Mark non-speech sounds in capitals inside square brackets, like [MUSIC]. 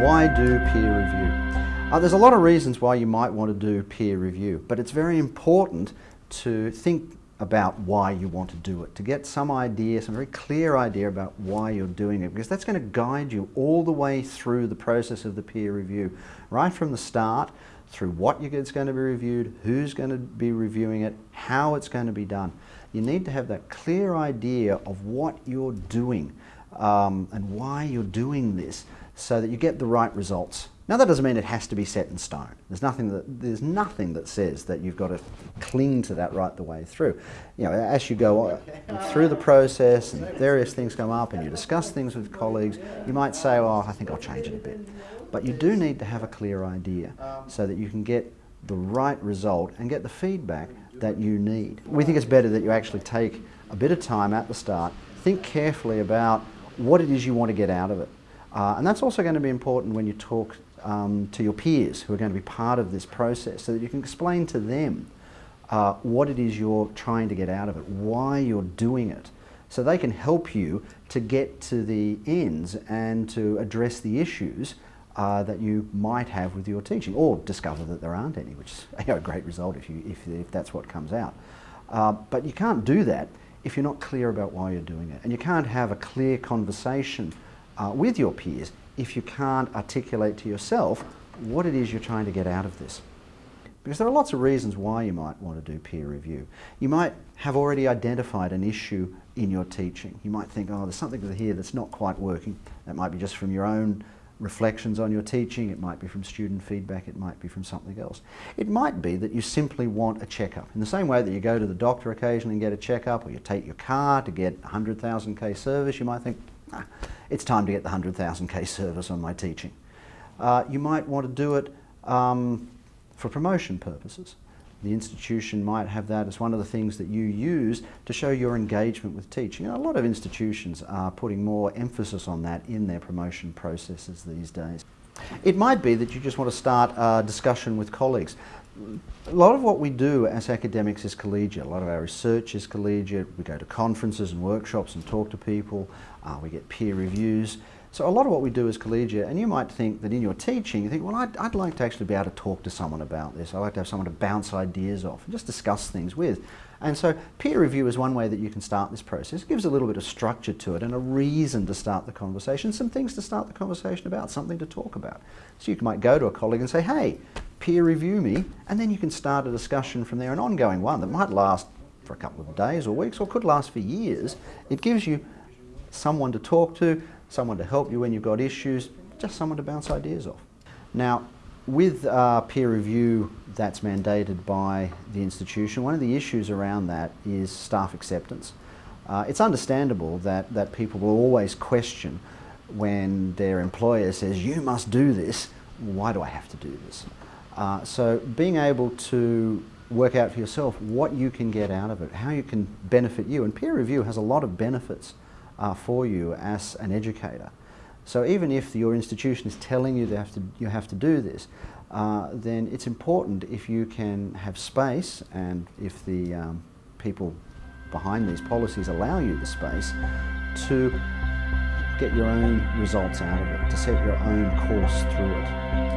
why do peer review? Uh, there's a lot of reasons why you might want to do peer review, but it's very important to think about why you want to do it, to get some idea, some very clear idea about why you're doing it, because that's going to guide you all the way through the process of the peer review, right from the start, through what it's going to be reviewed, who's going to be reviewing it, how it's going to be done. You need to have that clear idea of what you're doing um, and why you're doing this so that you get the right results. Now that doesn't mean it has to be set in stone. There's nothing that, there's nothing that says that you've got to cling to that right the way through. You know, as you go through the process and various things come up and you discuss things with colleagues, you might say, oh, I think I'll change it a bit. But you do need to have a clear idea so that you can get the right result and get the feedback that you need. We think it's better that you actually take a bit of time at the start, think carefully about what it is you want to get out of it. Uh, and that's also going to be important when you talk um, to your peers who are going to be part of this process so that you can explain to them uh, what it is you're trying to get out of it, why you're doing it, so they can help you to get to the ends and to address the issues uh, that you might have with your teaching, or discover that there aren't any, which is [LAUGHS] a great result if, you, if, if that's what comes out. Uh, but you can't do that if you're not clear about why you're doing it. And you can't have a clear conversation uh, with your peers if you can't articulate to yourself what it is you're trying to get out of this. Because there are lots of reasons why you might want to do peer review. You might have already identified an issue in your teaching. You might think, oh, there's something here that's not quite working. That might be just from your own reflections on your teaching, it might be from student feedback, it might be from something else. It might be that you simply want a checkup. In the same way that you go to the doctor occasionally and get a checkup, or you take your car to get 100,000k service, you might think, ah, it's time to get the 100,000k service on my teaching. Uh, you might want to do it um, for promotion purposes. The institution might have that as one of the things that you use to show your engagement with teaching. And a lot of institutions are putting more emphasis on that in their promotion processes these days. It might be that you just want to start a discussion with colleagues. A lot of what we do as academics is collegiate. A lot of our research is collegiate. We go to conferences and workshops and talk to people. Uh, we get peer reviews. So a lot of what we do is collegiate, and you might think that in your teaching, you think, well, I'd, I'd, like to actually be able to talk to someone about this. I'd like to have someone to bounce ideas off and just discuss things with. And so peer review is one way that you can start this process. It gives a little bit of structure to it and a reason to start the conversation, some things to start the conversation about, something to talk about. So you might go to a colleague and say, hey, peer review me, and then you can start a discussion from there, an ongoing one that might last for a couple of days or weeks or could last for years. It gives you someone to talk to, someone to help you when you've got issues, just someone to bounce ideas off. Now, with uh, peer review that's mandated by the institution, one of the issues around that is staff acceptance. Uh, it's understandable that, that people will always question when their employer says, you must do this, why do I have to do this? Uh, so being able to work out for yourself what you can get out of it, how you can benefit you, and peer review has a lot of benefits uh, for you as an educator. So even if your institution is telling you, have to, you have to do this, uh, then it's important if you can have space and if the um, people behind these policies allow you the space to get your own results out of it, to set your own course through it.